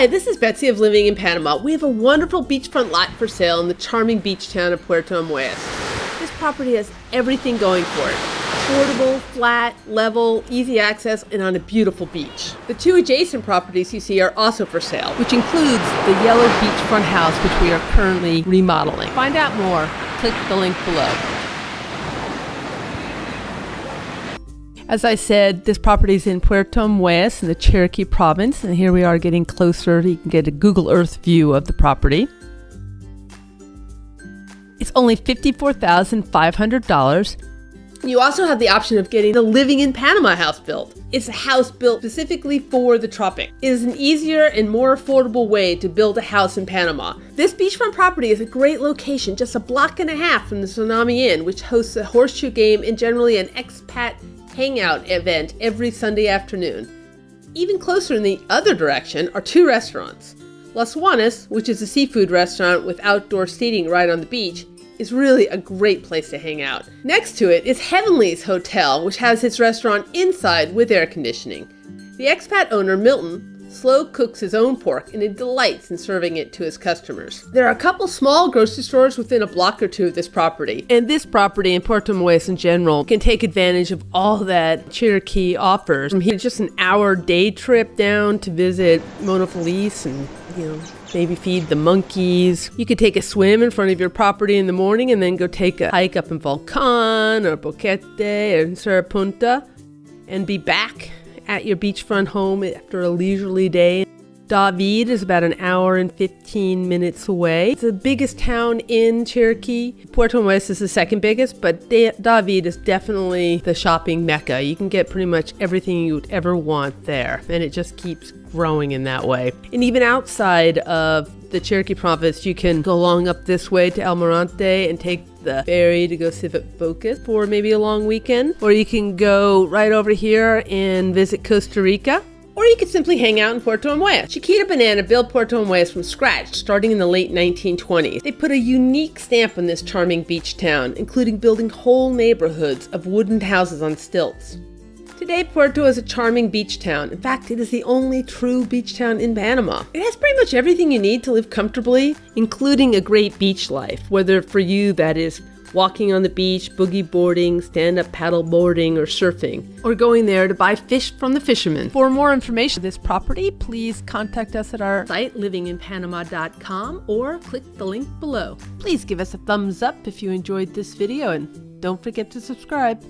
Hi, this is Betsy of Living in Panama. We have a wonderful beachfront lot for sale in the charming beach town of Puerto Armuelles. This property has everything going for it. Affordable, flat, level, easy access, and on a beautiful beach. The two adjacent properties you see are also for sale, which includes the yellow beachfront house which we are currently remodeling. Find out more, click the link below. As I said, this property is in Puerto Armuelles in the Chiriquí province, and here we are getting closer. You can get a Google Earth view of the property. It's only $54,500. You also have the option of getting the Living in Panama house built. It's a house built specifically for the tropic. It is an easier and more affordable way to build a house in Panama. This beachfront property is a great location, just a block and a half from the Tsunami Inn, which hosts a horseshoe game and generally an expat hangout event every Sunday afternoon. Even closer in the other direction are two restaurants. Las Juanas, which is a seafood restaurant with outdoor seating right on the beach, is really a great place to hang out. Next to it is Heavenly's Hotel, which has its restaurant inside with air conditioning. The expat owner, Milton, slow cooks his own pork and he delights in serving it to his customers. There are a couple small grocery stores within a block or two of this property, and this property in Puerto Armuelles in general can take advantage of all that Chiriquí offers. From here, just an hour day trip down to visit Mono Feliz and, you know, maybe feed the monkeys. You could take a swim in front of your property in the morning and then go take a hike up in Volcan or Boquete or Cerro Punta and be back at your beachfront home after a leisurely day. David is about an hour and 15 minutes away. It's the biggest town in Chiriquí. Puerto Armuelles is the second biggest, but David is definitely the shopping mecca. You can get pretty much everything you would ever want there, and it just keeps growing in that way. And even outside of the Chiriquí province, you can go along up this way to Almirante and take the ferry to go Civet Focus for maybe a long weekend. Or you can go right over here and visit Costa Rica. Or you could simply hang out in Puerto Armuelles. Chiquita Banana built Puerto Armuelles from scratch starting in the late 1920s. They put a unique stamp on this charming beach town, including building whole neighborhoods of wooden houses on stilts. Today, Puerto is a charming beach town. In fact, it is the only true beach town in Panama. It has pretty much everything you need to live comfortably, including a great beach life, whether for you that is walking on the beach, boogie boarding, stand up paddle boarding, or surfing, or going there to buy fish from the fishermen. For more information on this property, please contact us at our site livinginpanama.com or click the link below. Please give us a thumbs up if you enjoyed this video and don't forget to subscribe.